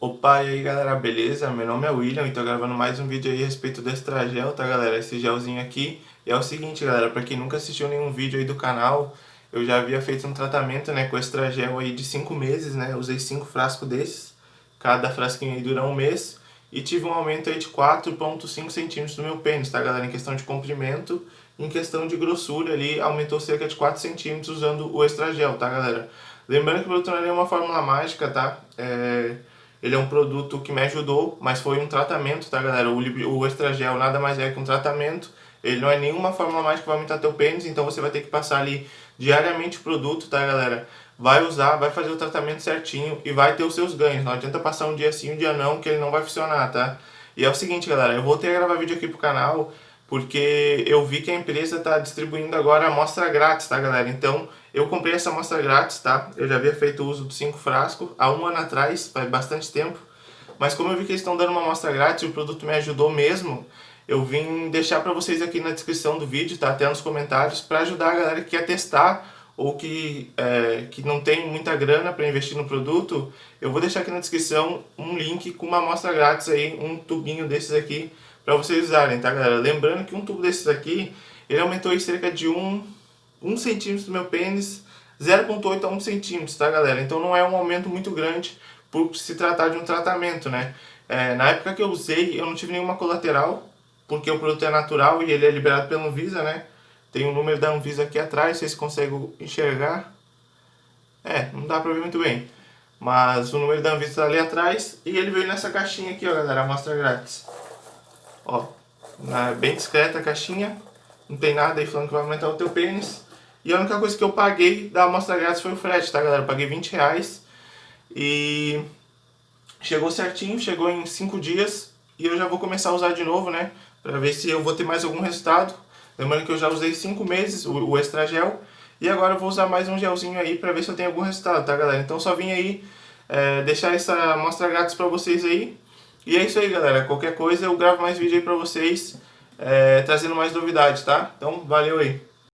Opa, e aí galera, beleza? Meu nome é William e tô gravando mais um vídeo aí a respeito do Extragel, tá galera? Esse gelzinho aqui. E é o seguinte galera, pra quem nunca assistiu nenhum vídeo aí do canal, eu já havia feito um tratamento né, com Extragel aí de 5 meses, né? Usei 5 frascos desses, cada frasquinho aí dura um mês. E tive um aumento aí de 4.5 centímetros no meu pênis, tá galera? Em questão de comprimento, em questão de grossura ali, aumentou cerca de 4 centímetros usando o Extragel, tá galera? Lembrando que o não é uma fórmula mágica, tá? É ele é um produto que me ajudou, mas foi um tratamento, tá galera? O, o Extragel nada mais é que um tratamento. Ele não é nenhuma fórmula mágica que vai aumentar teu pênis, então você vai ter que passar ali diariamente o produto, tá galera? Vai usar, vai fazer o tratamento certinho e vai ter os seus ganhos. Não adianta passar um dia sim, um dia não, que ele não vai funcionar, tá? E é o seguinte, galera, eu voltei a gravar vídeo aqui pro canal porque eu vi que a empresa tá distribuindo agora a amostra grátis, tá galera? Então, eu comprei essa amostra grátis, tá? Eu já havia feito uso dos 5 frascos há um ano atrás, faz bastante tempo. Mas como eu vi que eles estão dando uma amostra grátis e o produto me ajudou mesmo, eu vim deixar para vocês aqui na descrição do vídeo, tá? Até nos comentários, para ajudar a galera que quer testar ou que, é, que não tem muita grana para investir no produto, eu vou deixar aqui na descrição um link com uma amostra grátis aí, um tubinho desses aqui, para vocês usarem, tá galera? Lembrando que um tubo desses aqui, ele aumentou em cerca de um 1 centímetro do meu pênis, 0.8 a 1 centímetro, tá galera? Então não é um aumento muito grande por se tratar de um tratamento, né? É, na época que eu usei, eu não tive nenhuma colateral, porque o produto é natural e ele é liberado pela Anvisa, né? Tem o número da Anvisa aqui atrás, vocês conseguem enxergar. É, não dá pra ver muito bem. Mas o número da Anvisa tá ali atrás e ele veio nessa caixinha aqui, ó, galera, amostra grátis. Ó, bem discreta a caixinha, não tem nada aí falando que vai aumentar o teu pênis. E a única coisa que eu paguei da amostra grátis foi o frete, tá galera? Eu paguei 20 reais e chegou certinho, chegou em 5 dias e eu já vou começar a usar de novo, né? Pra ver se eu vou ter mais algum resultado. Lembrando que eu já usei 5 meses o, o extra gel e agora eu vou usar mais um gelzinho aí pra ver se eu tenho algum resultado, tá galera? Então só vim aí é, deixar essa amostra grátis pra vocês aí. E é isso aí galera, qualquer coisa eu gravo mais vídeo aí pra vocês, é, trazendo mais novidades, tá? Então valeu aí!